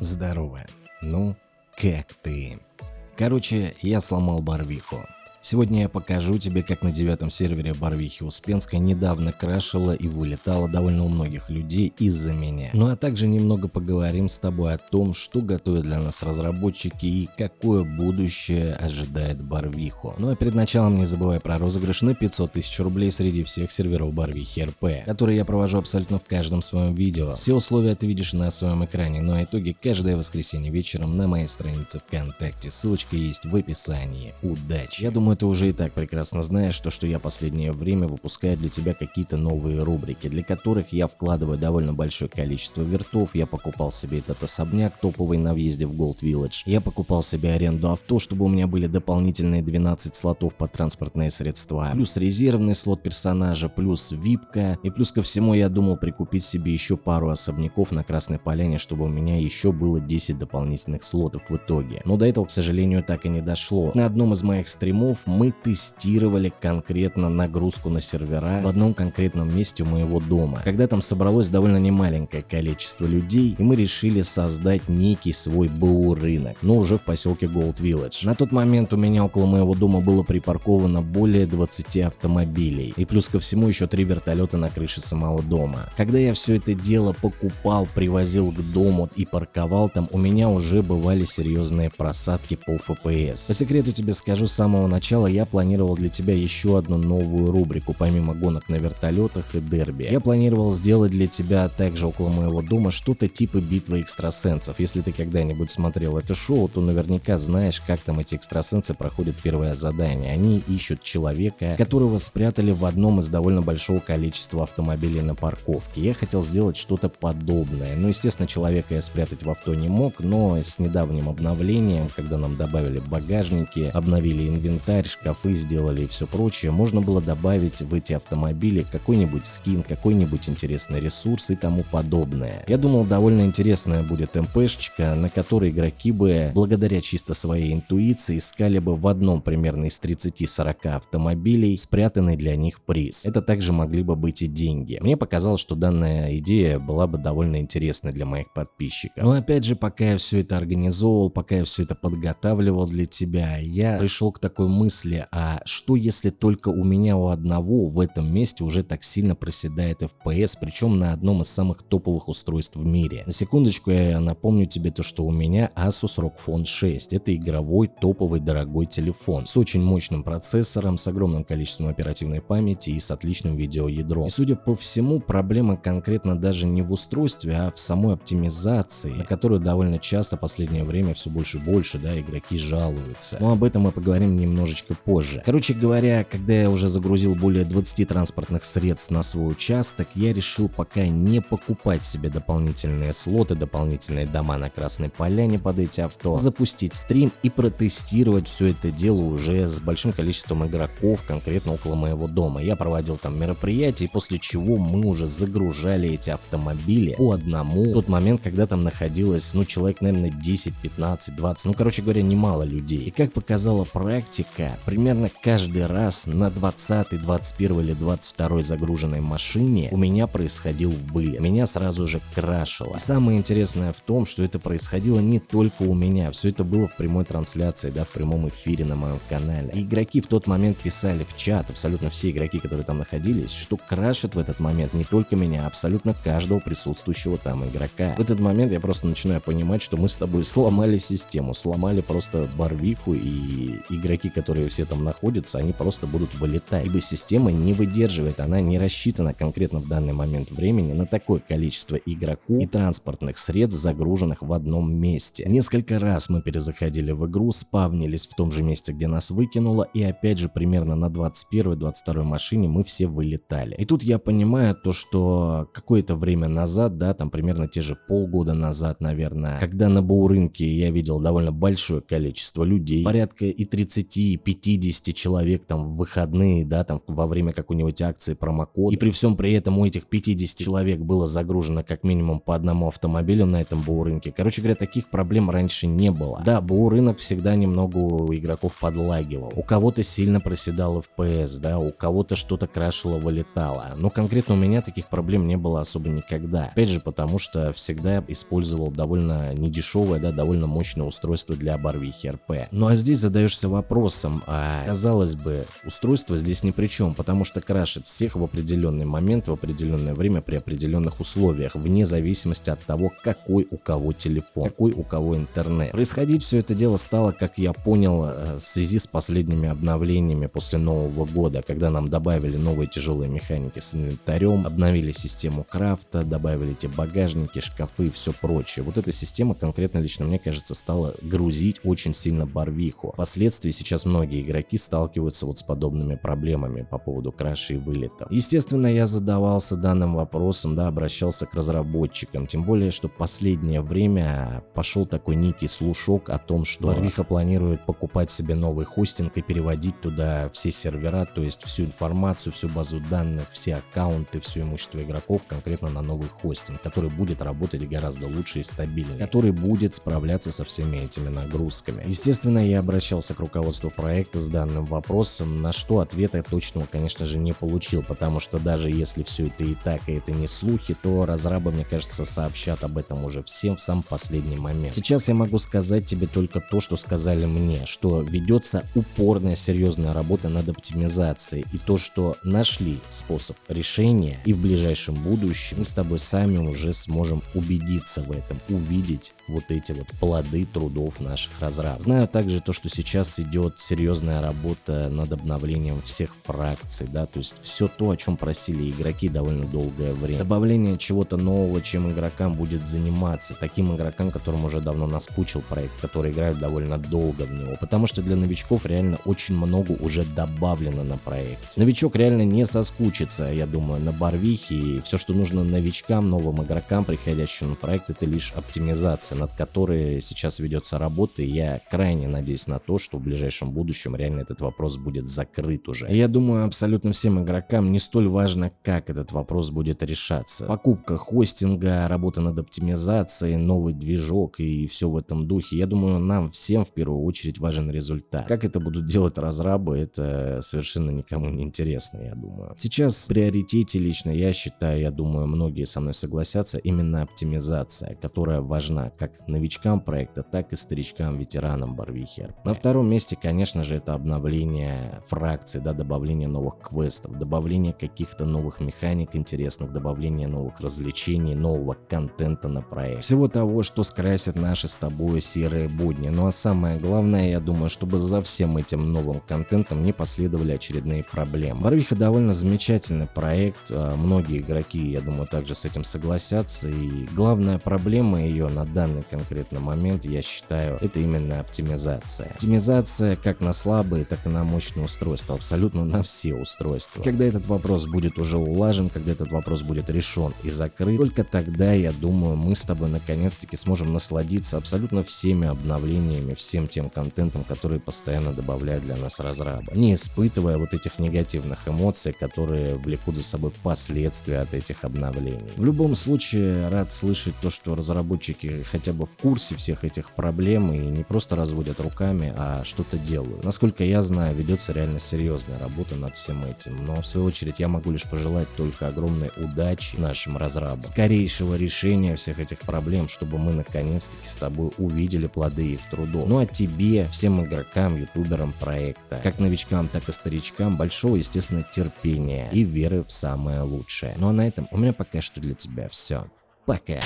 Здорово. Ну, как ты? Короче, я сломал Барвиху. Сегодня я покажу тебе, как на девятом сервере Барвихи Успенска недавно крашила и вылетала довольно у многих людей из-за меня. Ну а также немного поговорим с тобой о том, что готовят для нас разработчики и какое будущее ожидает Барвиху. Ну а перед началом не забывай про розыгрыш на 500 тысяч рублей среди всех серверов Барвихи РП, который я провожу абсолютно в каждом своем видео. Все условия ты видишь на своем экране, ну а итоги каждое воскресенье вечером на моей странице ВКонтакте. Ссылочка есть в описании. Удачи! Я думаю, думаю, ты уже и так прекрасно знаешь, то, что я последнее время выпускаю для тебя какие-то новые рубрики, для которых я вкладываю довольно большое количество вертов. Я покупал себе этот особняк топовый на въезде в Gold Village. Я покупал себе аренду авто, чтобы у меня были дополнительные 12 слотов под транспортные средства. Плюс резервный слот персонажа, плюс випка. И плюс ко всему я думал прикупить себе еще пару особняков на Красной Поляне, чтобы у меня еще было 10 дополнительных слотов в итоге. Но до этого, к сожалению, так и не дошло. На одном из моих стримов мы тестировали конкретно нагрузку на сервера в одном конкретном месте у моего дома, когда там собралось довольно немаленькое количество людей, и мы решили создать некий свой БУ рынок, но уже в поселке Gold Village. На тот момент у меня около моего дома было припарковано более 20 автомобилей, и плюс ко всему еще три вертолета на крыше самого дома. Когда я все это дело покупал, привозил к дому и парковал там, у меня уже бывали серьезные просадки по FPS. По секрету тебе скажу с самого начала начала я планировал для тебя еще одну новую рубрику, помимо гонок на вертолетах и дерби. Я планировал сделать для тебя также около моего дома что-то типа битвы экстрасенсов. Если ты когда-нибудь смотрел это шоу, то наверняка знаешь, как там эти экстрасенсы проходят первое задание. Они ищут человека, которого спрятали в одном из довольно большого количества автомобилей на парковке. Я хотел сделать что-то подобное. Ну, естественно, человека я спрятать в авто не мог, но с недавним обновлением, когда нам добавили багажники, обновили инвентарь, инвентарь, шкафы сделали и все прочее, можно было добавить в эти автомобили какой-нибудь скин, какой-нибудь интересный ресурс и тому подобное. Я думал, довольно интересная будет МПшечка, на которой игроки бы, благодаря чисто своей интуиции, искали бы в одном примерно из 30-40 автомобилей спрятанный для них приз. Это также могли бы быть и деньги. Мне показалось, что данная идея была бы довольно интересной для моих подписчиков. Но опять же, пока я все это организовывал, пока я все это подготавливал для тебя, я пришел к такой мысли, мысли, а что если только у меня у одного в этом месте уже так сильно проседает FPS, причем на одном из самых топовых устройств в мире. На секундочку я напомню тебе то, что у меня Asus ROG Phone 6. Это игровой топовый дорогой телефон с очень мощным процессором, с огромным количеством оперативной памяти и с отличным видеоядром. И судя по всему, проблема конкретно даже не в устройстве, а в самой оптимизации, на которую довольно часто в последнее время все больше и больше да, игроки жалуются. Но об этом мы поговорим немножечко немножечко позже. Короче говоря, когда я уже загрузил более 20 транспортных средств на свой участок, я решил пока не покупать себе дополнительные слоты, дополнительные дома на Красной Поляне под эти авто, запустить стрим и протестировать все это дело уже с большим количеством игроков, конкретно около моего дома. Я проводил там мероприятия, после чего мы уже загружали эти автомобили по одному. В тот момент, когда там находилось, ну, человек, наверное, 10, 15, 20, ну, короче говоря, немало людей. И как показала практика, примерно каждый раз на 20, 21 или 22 загруженной машине у меня происходил вылет. Меня сразу же крашило. И самое интересное в том, что это происходило не только у меня. Все это было в прямой трансляции, да, в прямом эфире на моем канале. И игроки в тот момент писали в чат, абсолютно все игроки, которые там находились, что крашит в этот момент не только меня, а абсолютно каждого присутствующего там игрока. В этот момент я просто начинаю понимать, что мы с тобой сломали систему, сломали просто барвиху и игроки, которые которые все там находятся, они просто будут вылетать. Ибо система не выдерживает, она не рассчитана конкретно в данный момент времени на такое количество игроков и транспортных средств, загруженных в одном месте. Несколько раз мы перезаходили в игру, спавнились в том же месте, где нас выкинуло, и опять же примерно на 21-22 машине мы все вылетали. И тут я понимаю то, что какое-то время назад, да, там примерно те же полгода назад, наверное, когда на Боу рынке я видел довольно большое количество людей, порядка и 30, 50 человек там в выходные, да, там во время какой-нибудь акции промокод. И при всем при этом у этих 50 человек было загружено как минимум по одному автомобилю на этом БУ рынке. Короче говоря, таких проблем раньше не было. Да, БУ рынок всегда немного у игроков подлагивал. У кого-то сильно проседал FPS, да, у кого-то что-то крашило, вылетало. Но конкретно у меня таких проблем не было особо никогда. Опять же, потому что всегда использовал довольно недешевое, да, довольно мощное устройство для барвихи РП. Ну а здесь задаешься вопросом, а казалось бы, устройство здесь ни при чем, потому что крашит всех в определенный момент, в определенное время, при определенных условиях, вне зависимости от того, какой у кого телефон, какой у кого интернет. Происходить все это дело стало, как я понял, э, в связи с последними обновлениями после Нового года, когда нам добавили новые тяжелые механики с инвентарем, обновили систему крафта, добавили эти багажники, шкафы и все прочее. Вот эта система конкретно лично мне кажется стала грузить очень сильно барвиху. Впоследствии сейчас многие игроки сталкиваются вот с подобными проблемами по поводу краши и вылетов. Естественно, я задавался данным вопросом, да, обращался к разработчикам, тем более, что последнее время пошел такой некий слушок о том, что Барвиха планирует покупать себе новый хостинг и переводить туда все сервера, то есть всю информацию, всю базу данных, все аккаунты, все имущество игроков конкретно на новый хостинг, который будет работать гораздо лучше и стабильнее, который будет справляться со всеми этими нагрузками. Естественно, я обращался к руководству проекта с данным вопросом, на что ответа точного, конечно же, не получил, потому что даже если все это и так, и это не слухи, то разрабы, мне кажется, сообщат об этом уже всем в сам последний момент. Сейчас я могу сказать тебе только то, что сказали мне, что ведется упорная серьезная работа над оптимизацией и то, что нашли способ решения и в ближайшем будущем мы с тобой сами уже сможем убедиться в этом, увидеть вот эти вот плоды трудов наших разрабов. Знаю также то, что сейчас идет серьезная работа над обновлением всех фракций, да, то есть все то, о чем просили игроки довольно долгое время. Добавление чего-то нового, чем игрокам будет заниматься, таким игрокам, которым уже давно наскучил проект, которые играют довольно долго в него, потому что для новичков реально очень много уже добавлено на проект. Новичок реально не соскучится, я думаю, на Барвихе, и все, что нужно новичкам, новым игрокам, приходящим на проект, это лишь оптимизация над которой сейчас ведется работа, и я крайне надеюсь на то, что в ближайшем будущем реально этот вопрос будет закрыт уже. Я думаю, абсолютно всем игрокам не столь важно, как этот вопрос будет решаться. Покупка хостинга, работа над оптимизацией, новый движок и все в этом духе. Я думаю, нам всем в первую очередь важен результат. Как это будут делать разрабы, это совершенно никому не интересно, я думаю. Сейчас в приоритете лично я считаю, я думаю, многие со мной согласятся, именно оптимизация, которая важна как новичкам проекта, так и старичкам-ветеранам Барвихер. На втором месте, конечно же, это обновление фракций, да, добавление новых квестов, добавление каких-то новых механик интересных, добавление новых развлечений, нового контента на проект. Всего того, что скрасит наши с тобой серые будни. Ну а самое главное, я думаю, чтобы за всем этим новым контентом не последовали очередные проблемы. Барвиха довольно замечательный проект, а, многие игроки, я думаю, также с этим согласятся, и главная проблема ее на данный конкретный момент, я считаю, это именно оптимизация. Оптимизация как на слабые, так и на мощные устройства, абсолютно на все устройства. Когда этот вопрос будет уже улажен, когда этот вопрос будет решен и закрыт, только тогда, я думаю, мы с тобой наконец-таки сможем насладиться абсолютно всеми обновлениями, всем тем контентом, который постоянно добавляют для нас разрабы, не испытывая вот этих негативных эмоций, которые влекут за собой последствия от этих обновлений. В любом случае, рад слышать то, что разработчики хотя бы в курсе всех этих проблем и не просто разводят руками, а что-то делают. Насколько я знаю, ведется реально серьезная работа над всем этим, но в свою очередь я могу лишь пожелать только огромной удачи нашим разрабам, скорейшего решения всех этих проблем, чтобы мы наконец-таки с тобой увидели плоды их трудов. Ну а тебе, всем игрокам, ютуберам проекта, как новичкам, так и старичкам, большого, естественно, терпения и веры в самое лучшее. Ну а на этом у меня пока что для тебя все. Пока.